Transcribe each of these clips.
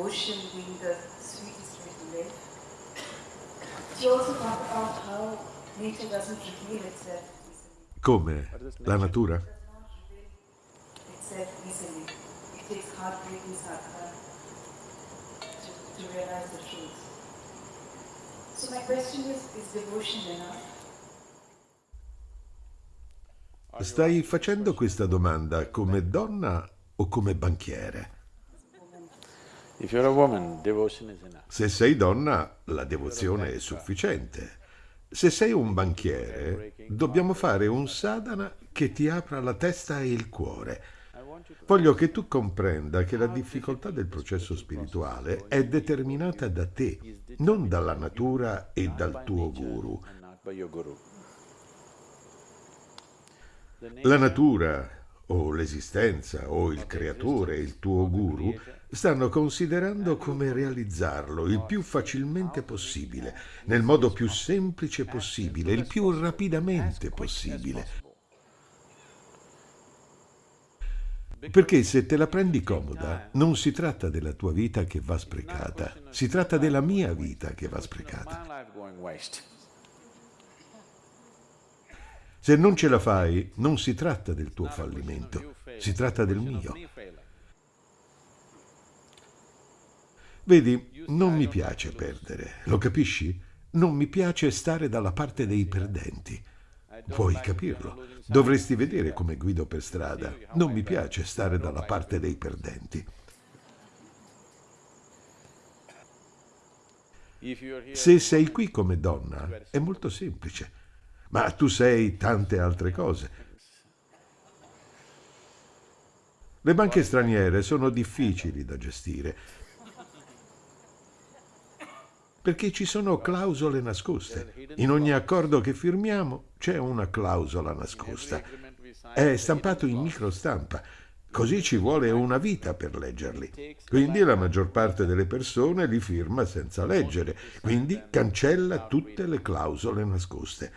devotion being the sweetest way to live. She also talked about how nature doesn't reveal itself easily. Come? La natura? Itself easily. It takes heartbreaking sadhana to, to realize the truth. So my question is, is devotion enough? Stai facendo questa domanda come donna o come banchiere? If you're a woman, devotion is enough. Se sei donna, la devozione è sufficiente. Se sei un banchiere, dobbiamo fare un sadhana che ti apra la testa e il cuore. Voglio che tu comprenda che la difficoltà del processo spirituale è determinata da te, non dalla natura e dal tuo guru. La natura o l'esistenza o il creatore, il tuo guru, stanno considerando come realizzarlo il più facilmente possibile, nel modo più semplice possibile, il più rapidamente possibile. Perché se te la prendi comoda, non si tratta della tua vita che va sprecata, si tratta della mia vita che va sprecata. Se non ce la fai, non si tratta del tuo fallimento, si tratta del mio. Vedi, non mi piace perdere, lo capisci? Non mi piace stare dalla parte dei perdenti. Puoi capirlo. Dovresti vedere come guido per strada. Non mi piace stare dalla parte dei perdenti. Se sei qui come donna, è molto semplice. Ma tu sei tante altre cose. Le banche straniere sono difficili da gestire perché ci sono clausole nascoste. In ogni accordo che firmiamo c'è una clausola nascosta. È stampato in microstampa, così ci vuole una vita per leggerli. Quindi la maggior parte delle persone li firma senza leggere, quindi cancella tutte le clausole nascoste.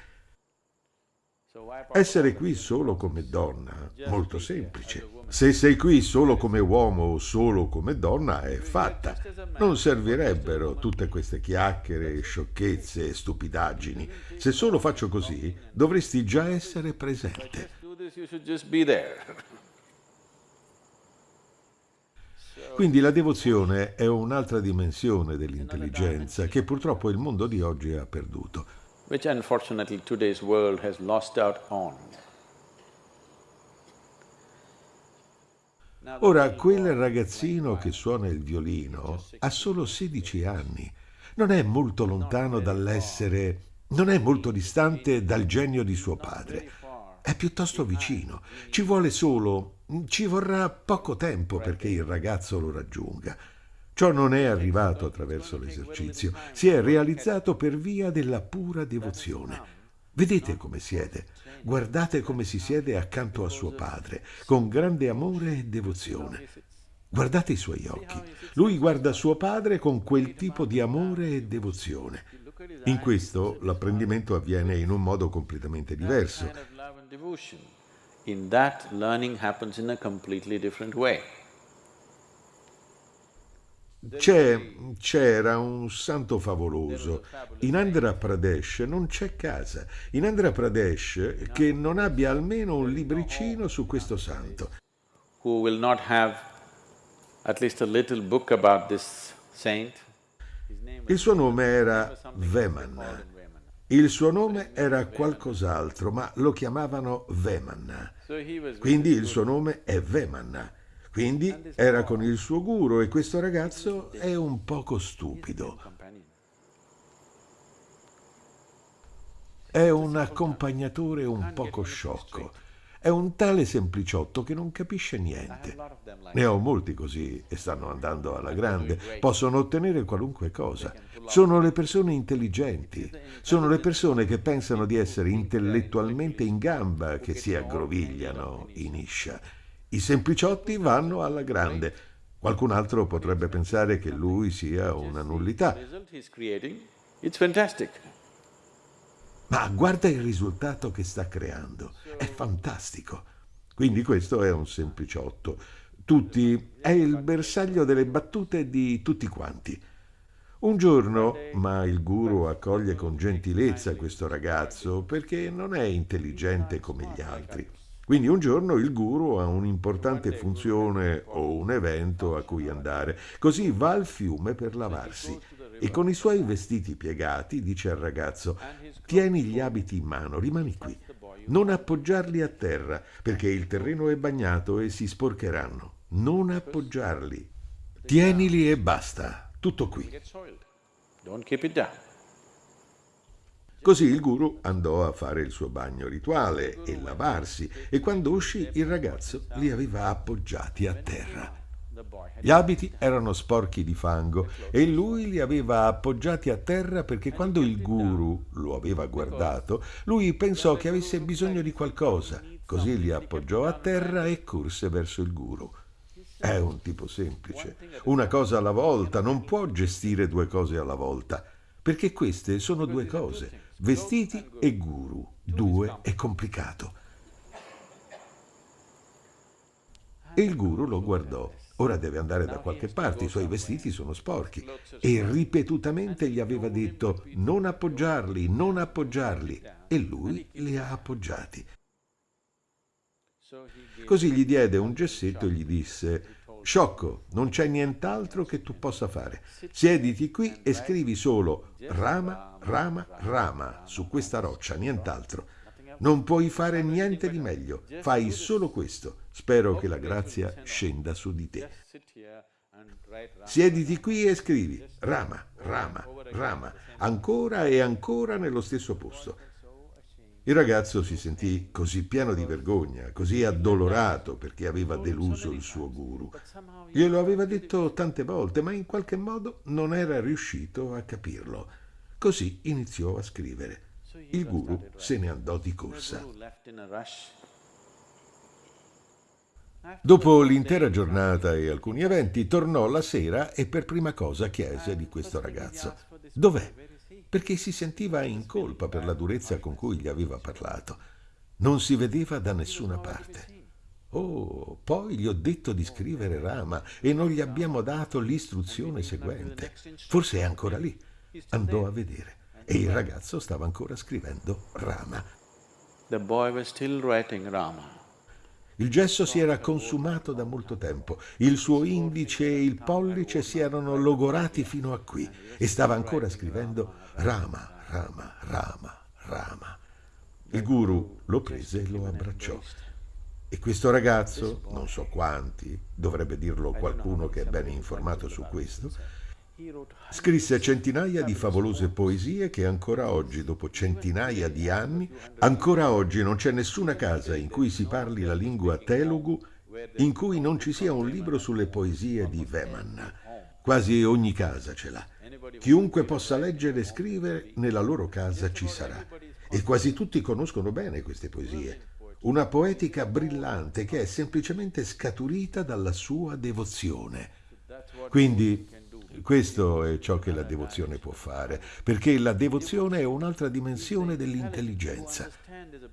Essere qui solo come donna, molto semplice. Se sei qui solo come uomo o solo come donna, è fatta. Non servirebbero tutte queste chiacchiere, sciocchezze e stupidaggini. Se solo faccio così, dovresti già essere presente. Quindi la devozione è un'altra dimensione dell'intelligenza che purtroppo il mondo di oggi ha perduto. Which unfortunately today's world has lost out on. Ora, quel ragazzino che suona il violino ha solo 16 anni. Non è molto lontano dall'essere... non è molto distante dal genio di suo padre. È piuttosto vicino. Ci vuole solo... ci vorrà poco tempo perché il ragazzo lo raggiunga. Ciò non è arrivato attraverso l'esercizio, si è realizzato per via della pura devozione. Vedete come siede, guardate come si siede accanto a suo padre, con grande amore e devozione. Guardate i suoi occhi. Lui guarda suo padre con quel tipo di amore e devozione. In questo l'apprendimento avviene in un modo completamente diverso. In that, learning happens in a completely different way. C'è, c'era un santo favoloso. In Andhra Pradesh non c'è casa. In Andhra Pradesh che non abbia almeno un libricino su questo santo. Who will not have at least a little book about this saint. Il suo nome era Veman. Il suo nome era qualcos'altro, ma lo chiamavano Veman. Quindi il suo nome è Veman. Quindi era con il suo guru e questo ragazzo è un poco stupido. È un accompagnatore un poco sciocco. È un tale sempliciotto che non capisce niente. Ne ho molti così e stanno andando alla grande. Possono ottenere qualunque cosa. Sono le persone intelligenti. Sono le persone che pensano di essere intellettualmente in gamba che si aggrovigliano in iscia. I sempliciotti vanno alla grande. Qualcun altro potrebbe pensare che lui sia una nullità. Ma guarda il risultato che sta creando, è fantastico. Quindi questo è un sempliciotto. Tutti è il bersaglio delle battute di tutti quanti. Un giorno, ma il guru accoglie con gentilezza questo ragazzo perché non è intelligente come gli altri. Quindi un giorno il guru ha un'importante funzione o un evento a cui andare, così va al fiume per lavarsi e con i suoi vestiti piegati dice al ragazzo tieni gli abiti in mano, rimani qui, non appoggiarli a terra perché il terreno è bagnato e si sporcheranno, non appoggiarli, tienili e basta, tutto qui. Don't keep it down. Così il guru andò a fare il suo bagno rituale e lavarsi e quando uscì il ragazzo li aveva appoggiati a terra. Gli abiti erano sporchi di fango e lui li aveva appoggiati a terra perché quando il guru lo aveva guardato, lui pensò che avesse bisogno di qualcosa, così li appoggiò a terra e corse verso il guru. È un tipo semplice, una cosa alla volta, non può gestire due cose alla volta, perché queste sono due cose Vestiti e guru, due è complicato. Il guru lo guardò. Ora deve andare da qualche parte, i suoi vestiti sono sporchi. E ripetutamente gli aveva detto non appoggiarli, non appoggiarli. E lui li ha appoggiati. Così gli diede un gessetto e gli disse Sciocco, non c'è nient'altro che tu possa fare. Siediti qui e scrivi solo Rama, Rama, Rama su questa roccia, nient'altro. Non puoi fare niente di meglio, fai solo questo. Spero che la grazia scenda su di te. Siediti qui e scrivi Rama, Rama, Rama, ancora e ancora nello stesso posto. Il ragazzo si sentì così pieno di vergogna, così addolorato perché aveva deluso il suo guru. Glielo aveva detto tante volte, ma in qualche modo non era riuscito a capirlo. Così iniziò a scrivere. Il guru se ne andò di corsa. Dopo l'intera giornata e alcuni eventi, tornò la sera e per prima cosa chiese di questo ragazzo. Dov'è? Perché si sentiva in colpa per la durezza con cui gli aveva parlato. Non si vedeva da nessuna parte. Oh, poi gli ho detto di scrivere Rama e non gli abbiamo dato l'istruzione seguente. Forse è ancora lì. Andò a vedere e il ragazzo stava ancora scrivendo Rama. The boy was still writing Rama. Il gesso si era consumato da molto tempo, il suo indice e il pollice si erano logorati fino a qui e stava ancora scrivendo Rama, Rama, Rama, Rama. Il guru lo prese e lo abbracciò. E questo ragazzo, non so quanti, dovrebbe dirlo qualcuno che è bene informato su questo, Scrisse centinaia di favolose poesie che ancora oggi, dopo centinaia di anni, ancora oggi non c'è nessuna casa in cui si parli la lingua telugu in cui non ci sia un libro sulle poesie di Vemanna. Quasi ogni casa ce l'ha. Chiunque possa leggere e scrivere, nella loro casa ci sarà. E quasi tutti conoscono bene queste poesie. Una poetica brillante che è semplicemente scaturita dalla sua devozione. Quindi questo è ciò che la devozione può fare, perché la devozione è un'altra dimensione dell'intelligenza.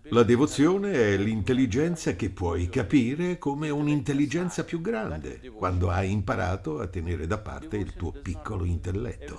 La devozione è l'intelligenza che puoi capire come un'intelligenza più grande, quando hai imparato a tenere da parte il tuo piccolo intelletto.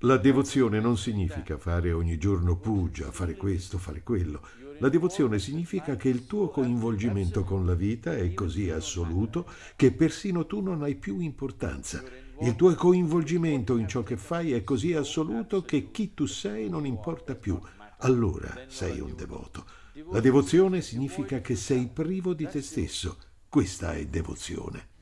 La devozione non significa fare ogni giorno pugia, fare questo, fare quello. La devozione significa che il tuo coinvolgimento con la vita è così assoluto che persino tu non hai più importanza il tuo coinvolgimento in ciò che fai è così assoluto che chi tu sei non importa più. Allora sei un devoto. La devozione significa che sei privo di te stesso. Questa è devozione.